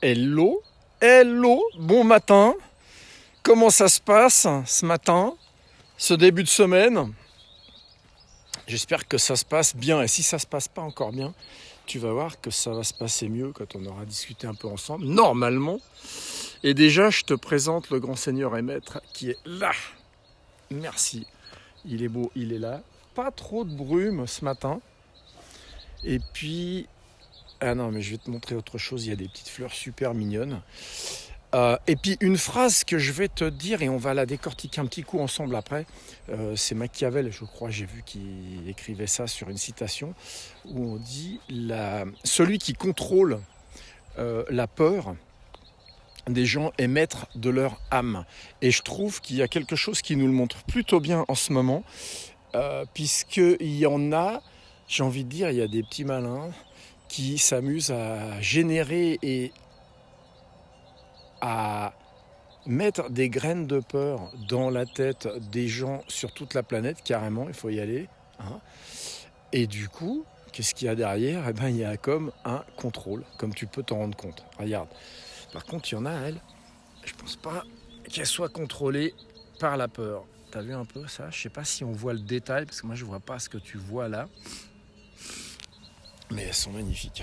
Hello, hello, bon matin. Comment ça se passe ce matin, ce début de semaine? J'espère que ça se passe bien. Et si ça se passe pas encore bien, tu vas voir que ça va se passer mieux quand on aura discuté un peu ensemble, normalement. Et déjà, je te présente le grand seigneur et maître qui est là. Merci. Il est beau, il est là. Pas trop de brume ce matin. Et puis, ah non, mais je vais te montrer autre chose. Il y a des petites fleurs super mignonnes. Euh, et puis une phrase que je vais te dire, et on va la décortiquer un petit coup ensemble après, euh, c'est Machiavel, je crois, j'ai vu qu'il écrivait ça sur une citation, où on dit Celui qui contrôle euh, la peur des gens est maître de leur âme. Et je trouve qu'il y a quelque chose qui nous le montre plutôt bien en ce moment, puisqu'il y en a, j'ai envie de dire, il y a des petits malins qui s'amuse à générer et à mettre des graines de peur dans la tête des gens sur toute la planète, carrément, il faut y aller. Hein. Et du coup, qu'est-ce qu'il y a derrière? Eh bien, il y a comme un contrôle, comme tu peux t'en rendre compte. Regarde. Par contre, il y en a, elle, je pense pas qu'elle soit contrôlée par la peur. T'as vu un peu ça? Je sais pas si on voit le détail, parce que moi je vois pas ce que tu vois là. Mais elles sont magnifiques.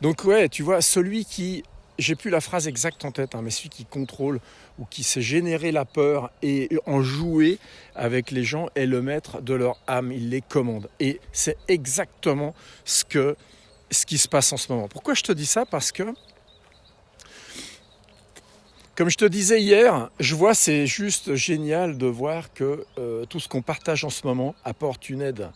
Donc ouais, tu vois, celui qui, j'ai plus la phrase exacte en tête, hein, mais celui qui contrôle ou qui sait générer la peur et en jouer avec les gens est le maître de leur âme, il les commande. Et c'est exactement ce, que, ce qui se passe en ce moment. Pourquoi je te dis ça? Parce que, comme je te disais hier, je vois c'est juste génial de voir que euh, tout ce qu'on partage en ce moment apporte une aide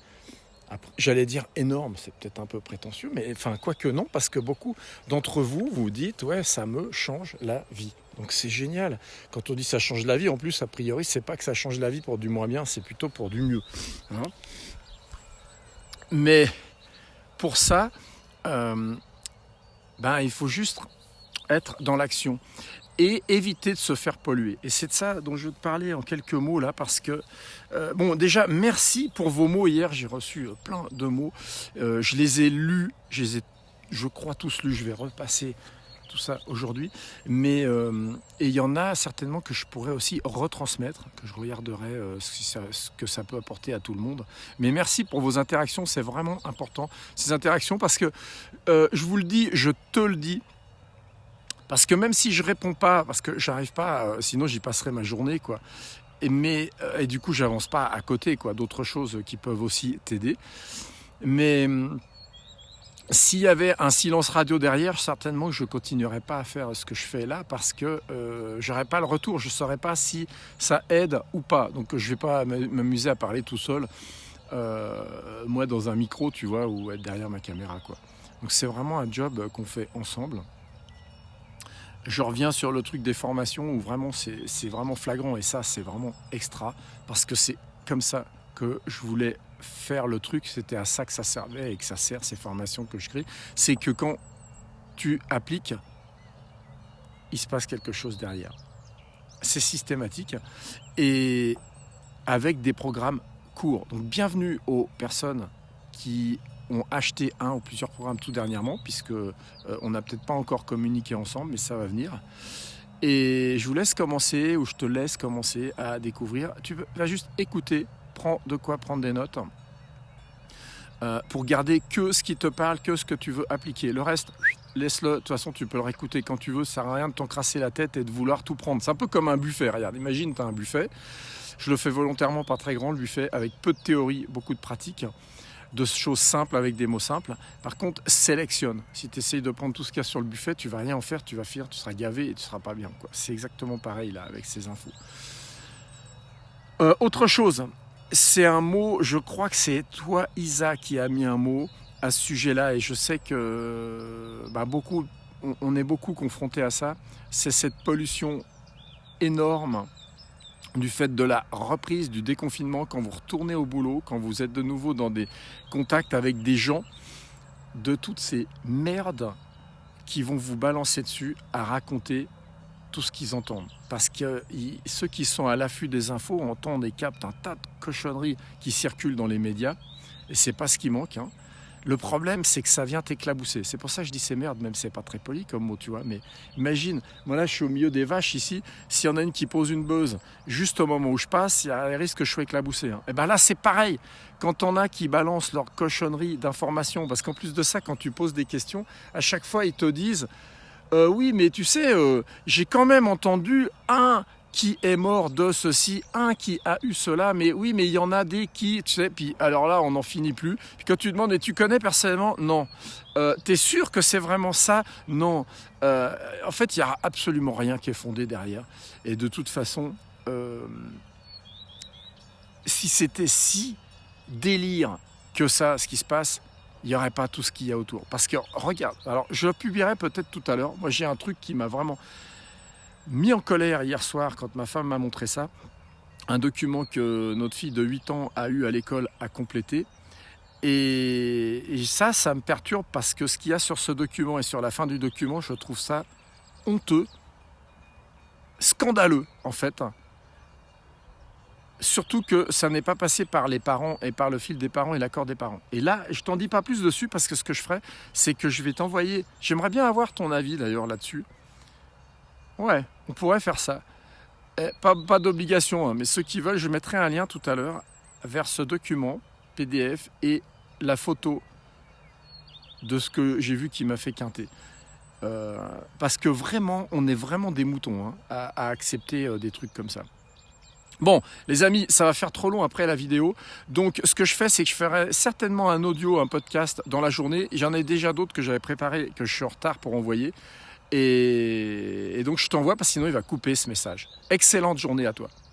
J'allais dire énorme, c'est peut-être un peu prétentieux, mais enfin, quoique non, parce que beaucoup d'entre vous vous dites, ouais, ça me change la vie. Donc c'est génial. Quand on dit ça change la vie, en plus, a priori, c'est pas que ça change la vie pour du moins bien, c'est plutôt pour du mieux. Hein. mais pour ça, euh, ben, il faut juste être dans l'action et éviter de se faire polluer. Et c'est de ça dont je veux te parler en quelques mots là, parce que, euh, bon, déjà, merci pour vos mots. Hier, j'ai reçu euh, plein de mots. Euh, je les ai lus, je les ai, je crois, tous lus. Je vais repasser tout ça aujourd'hui. Mais il y en a certainement que je pourrais aussi retransmettre, que je regarderai ce, que ça peut apporter à tout le monde. Mais merci pour vos interactions, c'est vraiment important, ces interactions, parce que je vous le dis, je te le dis, parce que même si je réponds pas, parce que j'arrive pas, euh, sinon j'y passerai ma journée, quoi. Et, mais, euh, et du coup, j'avance pas à côté, quoi. D'autres choses qui peuvent aussi t'aider. Mais hum, s'il y avait un silence radio derrière, certainement que je continuerais pas à faire ce que je fais là parce que euh, j'aurais pas le retour, je saurais pas si ça aide ou pas. Donc je vais pas m'amuser à parler tout seul, euh, moi dans un micro, tu vois, ou être derrière ma caméra, quoi. Donc c'est vraiment un job qu'on fait ensemble je reviens sur le truc des formations où vraiment c'est vraiment flagrant et ça c'est vraiment extra parce que c'est comme ça que je voulais faire le truc, c'était à ça que ça servait et que ça sert ces formations que je crée, c'est que quand tu appliques, il se passe quelque chose derrière. C'est systématique et avec des programmes courts. Donc bienvenue aux personnes qui ont acheté un ou plusieurs programmes tout dernièrement, puisque euh, on n'a peut-être pas encore communiqué ensemble, mais ça va venir. Et je vous laisse commencer, ou je te laisse commencer à découvrir. Tu vas juste écouter, prends de quoi prendre des notes, euh, pour garder que ce qui te parle, que ce que tu veux appliquer. Le reste, laisse-le. De toute façon, tu peux le réécouter quand tu veux. Ça sert à rien de t'encrasser la tête et de vouloir tout prendre. C'est un peu comme un buffet. Regarde, imagine, tu as un buffet. Je le fais volontairement pas très grand, le buffet, avec peu de théorie, beaucoup de pratique de choses simples avec des mots simples. Par contre, sélectionne. Si tu essayes de prendre tout ce qu'il y a sur le buffet, tu vas rien en faire, tu vas finir, tu seras gavé et tu seras pas bien. C'est exactement pareil là avec ces infos. Euh, autre chose, c'est un mot, je crois que c'est toi Isa qui a mis un mot à ce sujet-là et je sais que bah, beaucoup, on est beaucoup confronté à ça. C'est cette pollution énorme du fait de la reprise du déconfinement, quand vous retournez au boulot, quand vous êtes de nouveau dans des contacts avec des gens, de toutes ces merdes qui vont vous balancer dessus à raconter tout ce qu'ils entendent. Parce que ceux qui sont à l'affût des infos entendent et captent un tas de cochonneries qui circulent dans les médias, et c'est pas ce qui manque. Hein. Le problème, c'est que ça vient t'éclabousser. C'est pour ça que je dis c'est merde, même c'est pas très poli comme mot, tu vois. Mais imagine, moi là, je suis au milieu des vaches ici. S'il y en a une qui pose une buzz juste au moment où je passe, il y a un risque que je sois éclaboussé. Et hein. eh ben là, c'est pareil. Quand on a qui balancent leur cochonnerie d'informations, parce qu'en plus de ça, quand tu poses des questions, à chaque fois, ils te disent euh, Oui, mais tu sais, euh, j'ai quand même entendu un qui est mort de ceci, un qui a eu cela, mais oui, mais il y en a des qui, tu sais, puis alors là, on n'en finit plus. Puis quand tu demandes, et tu connais personnellement? Non. Euh, T'es sûr que c'est vraiment ça? Non. Euh, en fait, il n'y a absolument rien qui est fondé derrière. Et de toute façon, euh, si c'était si délire que ça, ce qui se passe, il n'y aurait pas tout ce qu'il y a autour. Parce que, regarde, alors je publierai peut-être tout à l'heure. Moi, j'ai un truc qui m'a vraiment mis en colère hier soir quand ma femme m'a montré ça. Un document que notre fille de 8 ans a eu à l'école à compléter. Et, ça, ça me perturbe parce que ce qu'il y a sur ce document et sur la fin du document, je trouve ça honteux, scandaleux en fait. Surtout que ça n'est pas passé par les parents et par le fil des parents et l'accord des parents. Et là, je t'en dis pas plus dessus parce que ce que je ferai, c'est que je vais t'envoyer. J'aimerais bien avoir ton avis d'ailleurs là-dessus. Ouais, on pourrait faire ça. Eh, pas, d'obligation, hein, mais ceux qui veulent, je mettrai un lien tout à l'heure vers ce document PDF et la photo de ce que j'ai vu qui m'a fait quinter. Euh, parce que vraiment, on est vraiment des moutons hein, à, accepter euh, des trucs comme ça. Bon, les amis, ça va faire trop long après la vidéo. Donc, ce que je fais, c'est que je ferai certainement un audio, un podcast dans la journée. J'en ai déjà d'autres que j'avais préparés, que je suis en retard pour envoyer. Et, donc je t'envoie parce que sinon il va couper ce message. Excellente journée à toi.